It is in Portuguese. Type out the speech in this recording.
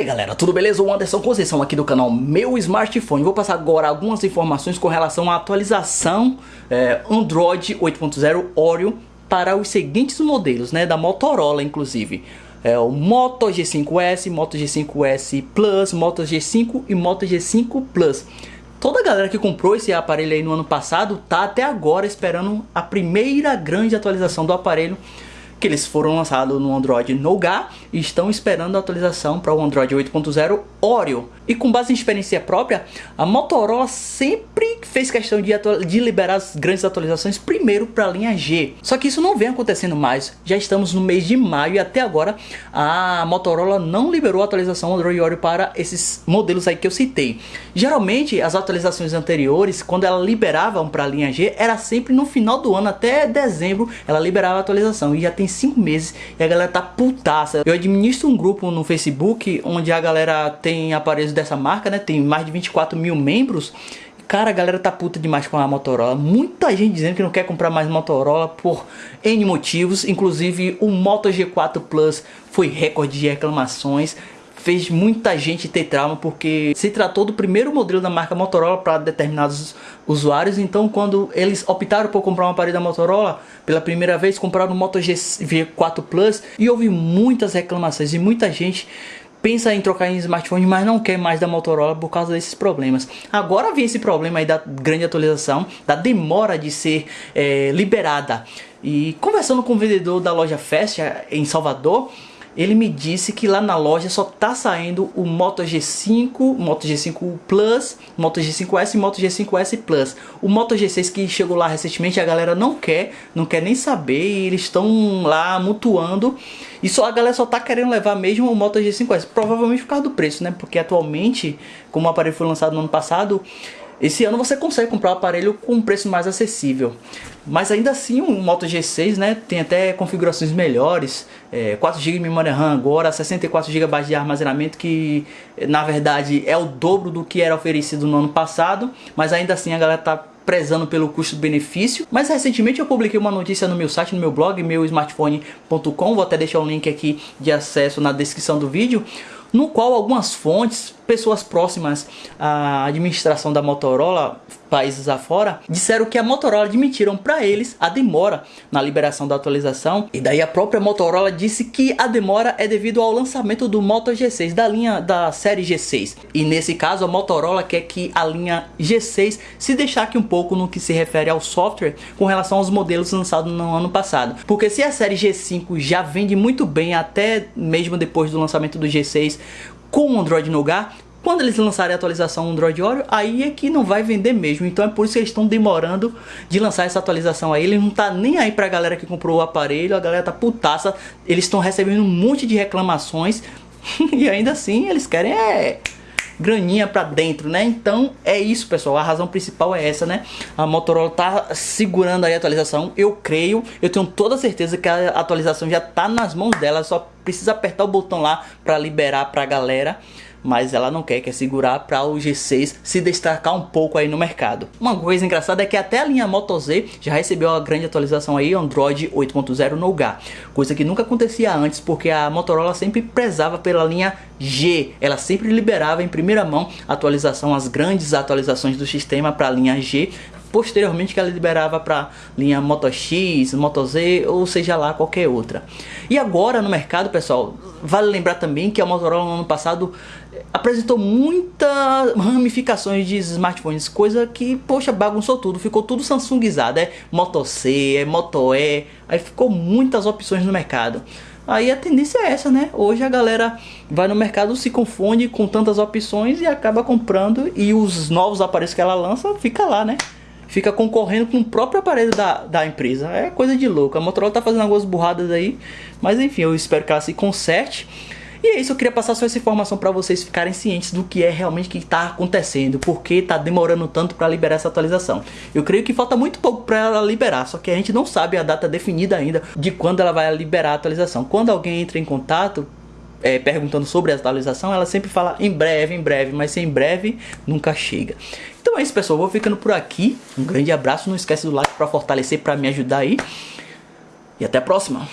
aí galera, tudo beleza? O Anderson Conceição aqui do canal Meu Smartphone. Vou passar agora algumas informações com relação à atualização é, Android 8.0 Oreo para os seguintes modelos, né, da Motorola inclusive. É, o Moto G5S, Moto G5S Plus, Moto G5 e Moto G5 Plus. Toda a galera que comprou esse aparelho aí no ano passado tá até agora esperando a primeira grande atualização do aparelho que eles foram lançados no Android Nougat e estão esperando a atualização para o Android 8.0 Oreo. E com base em experiência própria, a Motorola sempre fez questão de, de liberar as grandes atualizações primeiro para a linha G. Só que isso não vem acontecendo mais. Já estamos no mês de maio e até agora a Motorola não liberou a atualização Android Oreo para esses modelos aí que eu citei. Geralmente as atualizações anteriores, quando ela liberava para a linha G, era sempre no final do ano, até dezembro, ela liberava a atualização. E já tem 5 meses e a galera tá putaça. Eu administro um grupo no Facebook onde a galera tem aparelhos dessa marca, né? Tem mais de 24 mil membros. Cara, a galera tá puta demais com a Motorola. Muita gente dizendo que não quer comprar mais Motorola por N motivos. Inclusive o Moto G4 Plus foi recorde de reclamações fez muita gente ter trauma porque se tratou do primeiro modelo da marca Motorola para determinados usuários. Então, quando eles optaram por comprar um aparelho da Motorola, pela primeira vez compraram o Moto G4 Plus e houve muitas reclamações e muita gente pensa em trocar em smartphone, mas não quer mais da Motorola por causa desses problemas. Agora vem esse problema aí da grande atualização, da demora de ser é, liberada. E conversando com o vendedor da loja Fast em Salvador, ele me disse que lá na loja só tá saindo o Moto G5, Moto G5 Plus, Moto G5S e Moto G5S Plus. O Moto G6 que chegou lá recentemente a galera não quer, não quer nem saber eles estão lá mutuando. E só a galera só tá querendo levar mesmo o Moto G5S, provavelmente por causa do preço, né? Porque atualmente, como o aparelho foi lançado no ano passado, esse ano você consegue comprar o aparelho com um preço mais acessível. Mas ainda assim o Moto G6 né, tem até configurações melhores. É, 4GB de memória RAM agora, 64GB de armazenamento que na verdade é o dobro do que era oferecido no ano passado. Mas ainda assim a galera tá prezando pelo custo-benefício. Mas recentemente eu publiquei uma notícia no meu site, no meu blog, meusmartphone.com. Vou até deixar o link aqui de acesso na descrição do vídeo no qual algumas fontes, pessoas próximas à administração da Motorola, países afora, disseram que a Motorola admitiram para eles a demora na liberação da atualização. E daí a própria Motorola disse que a demora é devido ao lançamento do Moto G6, da linha da série G6. E nesse caso a Motorola quer que a linha G6 se destaque um pouco no que se refere ao software com relação aos modelos lançados no ano passado. Porque se a série G5 já vende muito bem até mesmo depois do lançamento do G6 com o Android Nougat, quando eles lançarem a atualização Android Oreo, aí é que não vai vender mesmo. Então é por isso que eles estão demorando de lançar essa atualização aí. Ele não tá nem aí pra galera que comprou o aparelho, a galera tá putaça. Eles estão recebendo um monte de reclamações e ainda assim eles querem é graninha pra dentro, né? Então é isso, pessoal. A razão principal é essa, né? A Motorola tá segurando aí a atualização. Eu creio, eu tenho toda certeza que a atualização já tá nas mãos dela. Só precisa apertar o botão lá pra liberar pra galera mas ela não quer, quer segurar para o G6 se destacar um pouco aí no mercado. Uma coisa engraçada é que até a linha Moto Z já recebeu a grande atualização aí Android 8.0 Nougat, coisa que nunca acontecia antes porque a Motorola sempre prezava pela linha G, ela sempre liberava em primeira mão atualização, as grandes atualizações do sistema para a linha G, posteriormente que ela liberava para linha Moto X, Moto Z ou seja lá qualquer outra. E agora no mercado, pessoal, vale lembrar também que a Motorola no ano passado apresentou muitas ramificações de smartphones, coisa que, poxa, bagunçou tudo, ficou tudo Samsungizado, é Moto C, é Moto E, aí ficou muitas opções no mercado. Aí a tendência é essa, né? Hoje a galera vai no mercado, se confunde com tantas opções e acaba comprando e os novos aparelhos que ela lança fica lá, né? Fica concorrendo com o próprio aparelho da, da empresa. É coisa de louco. A Motorola tá fazendo algumas burradas aí, mas enfim, eu espero que ela se conserte. E é isso, eu queria passar só essa informação para vocês ficarem cientes do que é realmente que está acontecendo, porque está demorando tanto para liberar essa atualização. Eu creio que falta muito pouco para ela liberar, só que a gente não sabe a data definida ainda de quando ela vai liberar a atualização. Quando alguém entra em contato, é, perguntando sobre a atualização, ela sempre fala em breve, em breve, mas sem breve nunca chega. Então é isso, pessoal. Vou ficando por aqui. Um grande abraço. Não esquece do like para fortalecer, para me ajudar aí. E até a próxima.